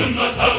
Sul